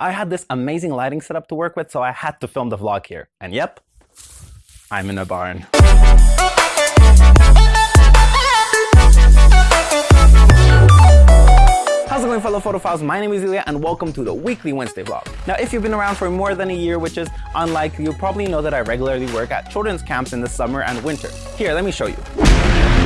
I had this amazing lighting setup to work with, so I had to film the vlog here. And yep, I'm in a barn. How's it going fellow photophiles? My name is Ilya and welcome to the weekly Wednesday vlog. Now if you've been around for more than a year, which is unlikely, you probably know that I regularly work at children's camps in the summer and winter. Here, let me show you.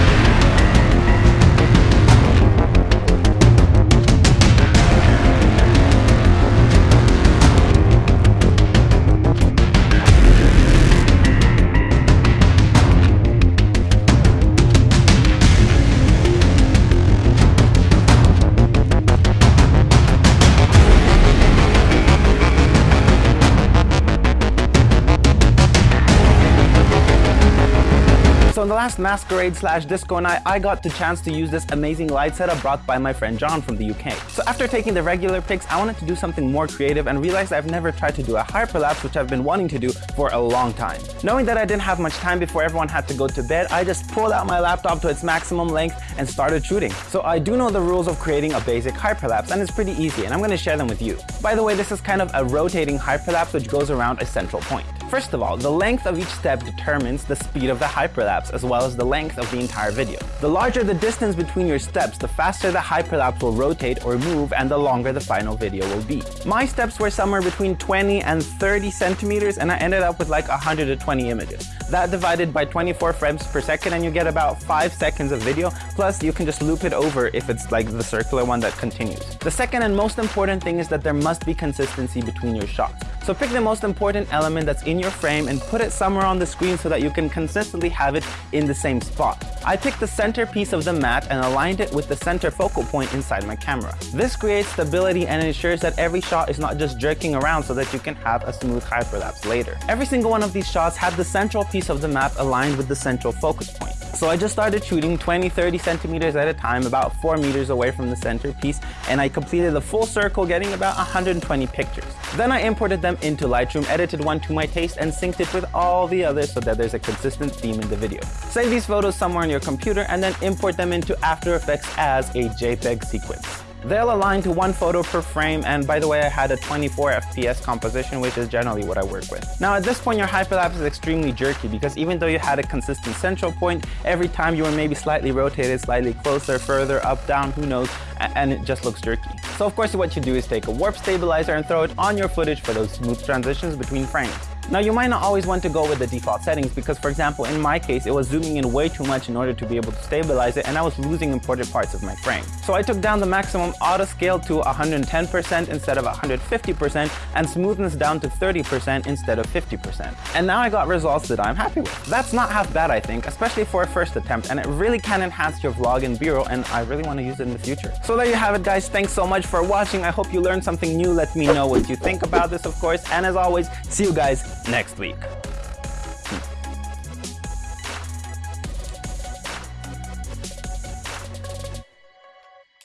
So in the last masquerade slash disco night, I got the chance to use this amazing light setup brought by my friend John from the UK. So after taking the regular pics, I wanted to do something more creative and realized I've never tried to do a hyperlapse, which I've been wanting to do for a long time. Knowing that I didn't have much time before everyone had to go to bed, I just pulled out my laptop to its maximum length and started shooting. So I do know the rules of creating a basic hyperlapse and it's pretty easy and I'm going to share them with you. By the way, this is kind of a rotating hyperlapse which goes around a central point. First of all, the length of each step determines the speed of the hyperlapse as well as the length of the entire video. The larger the distance between your steps, the faster the hyperlapse will rotate or move and the longer the final video will be. My steps were somewhere between 20 and 30 centimeters and I ended up with like 120 images. That divided by 24 frames per second and you get about 5 seconds of video, plus you can just loop it over if it's like the circular one that continues. The second and most important thing is that there must be consistency between your shots. So pick the most important element that's in your frame and put it somewhere on the screen so that you can consistently have it in the same spot. I picked the center piece of the mat and aligned it with the center focal point inside my camera. This creates stability and ensures that every shot is not just jerking around so that you can have a smooth hyperlapse later. Every single one of these shots had the central piece of the map aligned with the central focus point. So I just started shooting 20, 30 centimeters at a time, about 4 meters away from the center piece, and I completed the full circle, getting about 120 pictures. Then I imported them into Lightroom, edited one to my taste, and synced it with all the others so that there's a consistent theme in the video. Save these photos somewhere on your computer and then import them into After Effects as a JPEG sequence. They'll align to one photo per frame and by the way I had a 24 FPS composition which is generally what I work with. Now at this point your hyperlapse is extremely jerky because even though you had a consistent central point, every time you were maybe slightly rotated, slightly closer, further, up, down, who knows, and it just looks jerky. So of course what you do is take a warp stabilizer and throw it on your footage for those smooth transitions between frames. Now you might not always want to go with the default settings because for example in my case it was zooming in way too much in order to be able to stabilize it and I was losing important parts of my frame. So I took down the maximum auto scale to 110% instead of 150% and smoothness down to 30% instead of 50%. And now I got results that I'm happy with. That's not half bad I think, especially for a first attempt and it really can enhance your vlog in B-roll and I really want to use it in the future. So there you have it guys, thanks so much for watching. I hope you learned something new. Let me know what you think about this of course and as always, see you guys next week.